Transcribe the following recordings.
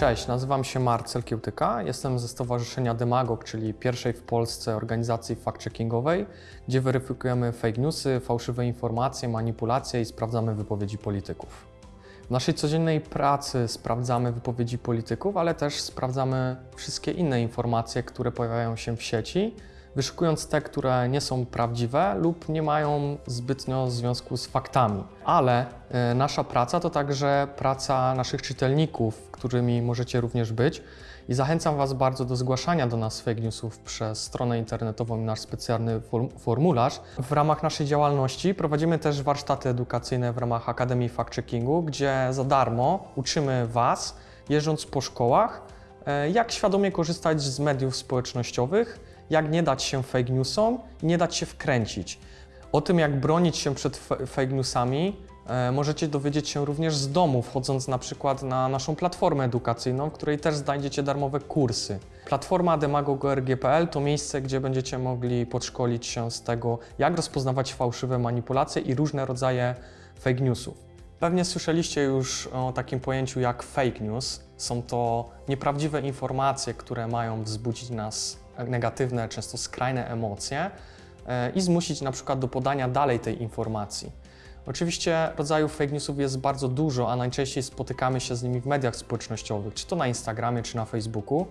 Cześć, nazywam się Marcel Kiełtyka, jestem ze Stowarzyszenia Demagog, czyli pierwszej w Polsce organizacji fact-checkingowej, gdzie weryfikujemy fake newsy, fałszywe informacje, manipulacje i sprawdzamy wypowiedzi polityków. W naszej codziennej pracy sprawdzamy wypowiedzi polityków, ale też sprawdzamy wszystkie inne informacje, które pojawiają się w sieci, wyszukując te, które nie są prawdziwe lub nie mają zbytnio związku z faktami. Ale e, nasza praca to także praca naszych czytelników, którymi możecie również być. I zachęcam Was bardzo do zgłaszania do nas fake newsów przez stronę internetową i nasz specjalny form formularz. W ramach naszej działalności prowadzimy też warsztaty edukacyjne w ramach Akademii Fact Checkingu, gdzie za darmo uczymy Was, jeżdżąc po szkołach, e, jak świadomie korzystać z mediów społecznościowych, jak nie dać się fake newsom nie dać się wkręcić. O tym, jak bronić się przed fake newsami, e, możecie dowiedzieć się również z domu, wchodząc na przykład na naszą platformę edukacyjną, w której też znajdziecie darmowe kursy. Platforma demagog.org.pl to miejsce, gdzie będziecie mogli podszkolić się z tego, jak rozpoznawać fałszywe manipulacje i różne rodzaje fake newsów. Pewnie słyszeliście już o takim pojęciu jak fake news. Są to nieprawdziwe informacje, które mają wzbudzić nas negatywne, często skrajne emocje e, i zmusić na przykład do podania dalej tej informacji. Oczywiście rodzajów fake newsów jest bardzo dużo, a najczęściej spotykamy się z nimi w mediach społecznościowych, czy to na Instagramie, czy na Facebooku.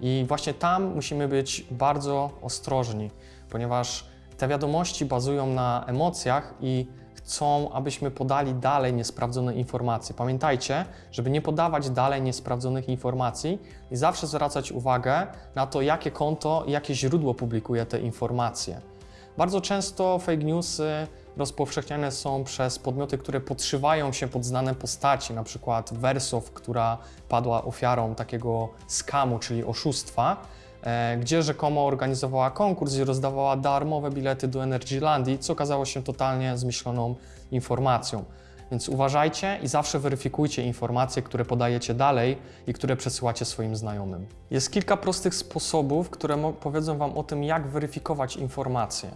I właśnie tam musimy być bardzo ostrożni, ponieważ te wiadomości bazują na emocjach i chcą, abyśmy podali dalej niesprawdzone informacje. Pamiętajcie, żeby nie podawać dalej niesprawdzonych informacji i zawsze zwracać uwagę na to, jakie konto jakie źródło publikuje te informacje. Bardzo często fake newsy rozpowszechniane są przez podmioty, które podszywają się pod znane postaci, na przykład Wersow, która padła ofiarą takiego skamu, czyli oszustwa, gdzie rzekomo organizowała konkurs i rozdawała darmowe bilety do Energylandii, co okazało się totalnie zmyśloną informacją. Więc uważajcie i zawsze weryfikujcie informacje, które podajecie dalej i które przesyłacie swoim znajomym. Jest kilka prostych sposobów, które powiedzą Wam o tym, jak weryfikować informacje.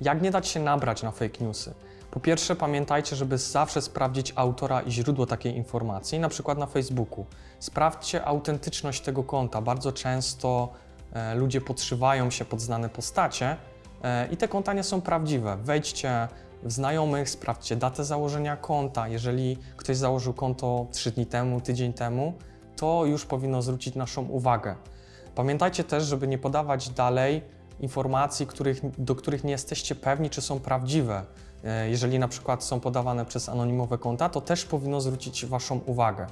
Jak nie dać się nabrać na fake newsy. Po pierwsze, pamiętajcie, żeby zawsze sprawdzić autora i źródło takiej informacji, na przykład na Facebooku. Sprawdźcie autentyczność tego konta. Bardzo często E, ludzie podszywają się pod znane postacie e, i te konta nie są prawdziwe. Wejdźcie w znajomych, sprawdźcie datę założenia konta. Jeżeli ktoś założył konto 3 dni temu, tydzień temu, to już powinno zwrócić naszą uwagę. Pamiętajcie też, żeby nie podawać dalej informacji, których, do których nie jesteście pewni, czy są prawdziwe. E, jeżeli na przykład są podawane przez anonimowe konta, to też powinno zwrócić Waszą uwagę.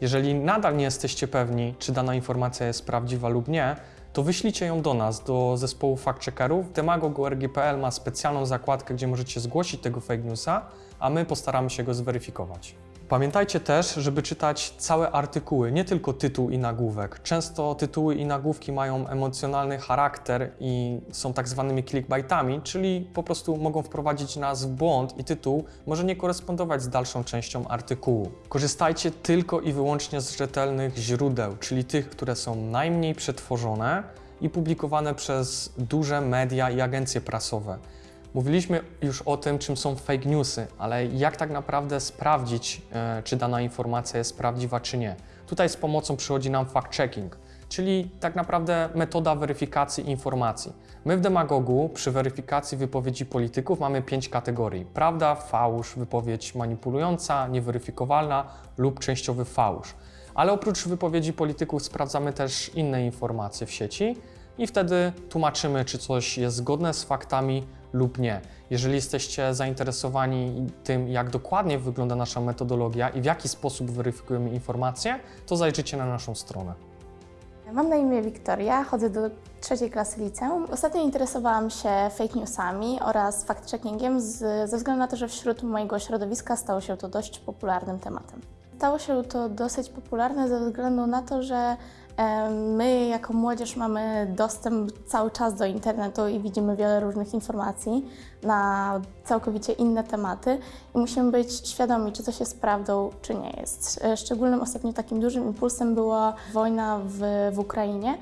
Jeżeli nadal nie jesteście pewni, czy dana informacja jest prawdziwa lub nie, to wyślijcie ją do nas, do zespołu fact-checkerów. Demagog.org.pl ma specjalną zakładkę, gdzie możecie zgłosić tego fake newsa, a my postaramy się go zweryfikować. Pamiętajcie też, żeby czytać całe artykuły, nie tylko tytuł i nagłówek. Często tytuły i nagłówki mają emocjonalny charakter i są tak zwanymi clickbaitami, czyli po prostu mogą wprowadzić nas w błąd i tytuł może nie korespondować z dalszą częścią artykułu. Korzystajcie tylko i wyłącznie z rzetelnych źródeł, czyli tych, które są najmniej przetworzone i publikowane przez duże media i agencje prasowe. Mówiliśmy już o tym, czym są fake newsy, ale jak tak naprawdę sprawdzić, e, czy dana informacja jest prawdziwa, czy nie. Tutaj z pomocą przychodzi nam fact-checking, czyli tak naprawdę metoda weryfikacji informacji. My w Demagogu przy weryfikacji wypowiedzi polityków mamy pięć kategorii. Prawda, fałsz, wypowiedź manipulująca, nieweryfikowalna lub częściowy fałsz. Ale oprócz wypowiedzi polityków sprawdzamy też inne informacje w sieci i wtedy tłumaczymy, czy coś jest zgodne z faktami lub nie. Jeżeli jesteście zainteresowani tym, jak dokładnie wygląda nasza metodologia i w jaki sposób weryfikujemy informacje, to zajrzyjcie na naszą stronę. Mam na imię Wiktoria, chodzę do trzeciej klasy liceum. Ostatnio interesowałam się fake newsami oraz fact-checkingiem ze względu na to, że wśród mojego środowiska stało się to dość popularnym tematem. Stało się to dosyć popularne ze względu na to, że My jako młodzież mamy dostęp cały czas do internetu i widzimy wiele różnych informacji na całkowicie inne tematy i musimy być świadomi, czy coś jest prawdą, czy nie jest. Szczególnym ostatnio takim dużym impulsem była wojna w, w Ukrainie,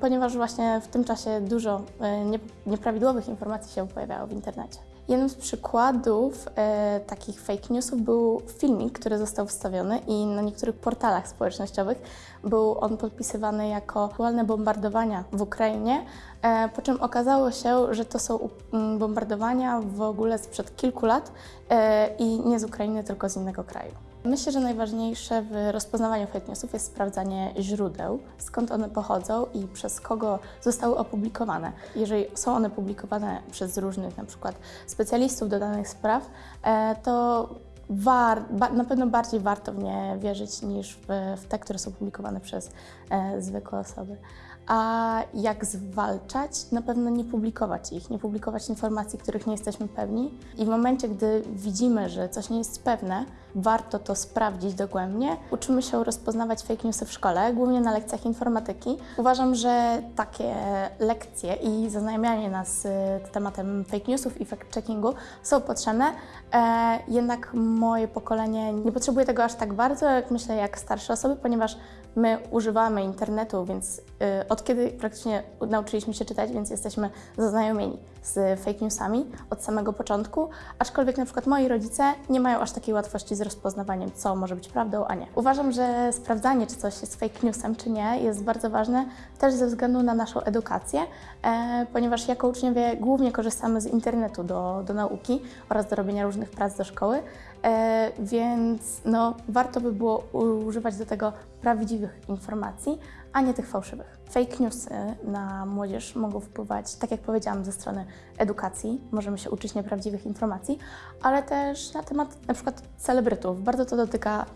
ponieważ właśnie w tym czasie dużo e, nieprawidłowych informacji się pojawiało w internecie. Jednym z przykładów e, takich fake newsów był filmik, który został wstawiony i na niektórych portalach społecznościowych był on podpisywany jako aktualne bombardowania w Ukrainie, e, po czym okazało się, że to są mm, bombardowania w ogóle sprzed kilku lat e, i nie z Ukrainy, tylko z innego kraju. Myślę, że najważniejsze w rozpoznawaniu fake newsów jest sprawdzanie źródeł, skąd one pochodzą i przez kogo zostały opublikowane. Jeżeli są one publikowane przez różnych na przykład specjalistów do danych spraw, e, to war, na pewno bardziej warto w nie wierzyć niż w, w te, które są publikowane przez e, zwykłe osoby. A jak zwalczać? Na pewno nie publikować ich, nie publikować informacji, których nie jesteśmy pewni. I w momencie, gdy widzimy, że coś nie jest pewne, warto to sprawdzić dogłębnie. Uczymy się rozpoznawać fake newsy w szkole, głównie na lekcjach informatyki. Uważam, że takie lekcje i zaznajamianie nas z tematem fake newsów i fact-checkingu są potrzebne, e, jednak moje pokolenie nie potrzebuje tego aż tak bardzo, jak myślę, jak starsze osoby, ponieważ my używamy internetu, więc y, od kiedy praktycznie nauczyliśmy się czytać, więc jesteśmy zaznajomieni z fake newsami od samego początku, aczkolwiek na przykład moi rodzice nie mają aż takiej łatwości z rozpoznawaniem, co może być prawdą, a nie. Uważam, że sprawdzanie, czy coś jest fake newsem, czy nie, jest bardzo ważne też ze względu na naszą edukację, e, ponieważ jako uczniowie głównie korzystamy z internetu do, do nauki oraz do robienia różnych prac do szkoły, e, więc no, warto by było używać do tego prawdziwych informacji, a nie tych fałszywych. Fake newsy na młodzież mogą wpływać, tak jak powiedziałam, ze strony edukacji. Możemy się uczyć nieprawdziwych informacji, ale też na temat na przykład celebrytów. Bardzo to dotyka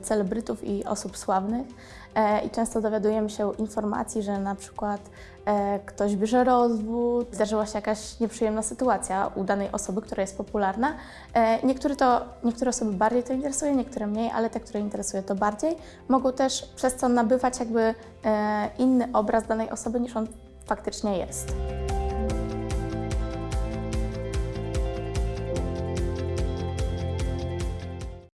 y, celebrytów i osób sławnych e, i często dowiadujemy się informacji, że na przykład e, ktoś bierze rozwód, zdarzyła się jakaś nieprzyjemna sytuacja u danej osoby, która jest popularna. E, niektóre, to, niektóre osoby bardziej to interesuje, niektóre mniej, ale te, które interesuje to bardziej, mogą też przez to nabywać jakby e, inny obraz danej osoby niż on faktycznie jest.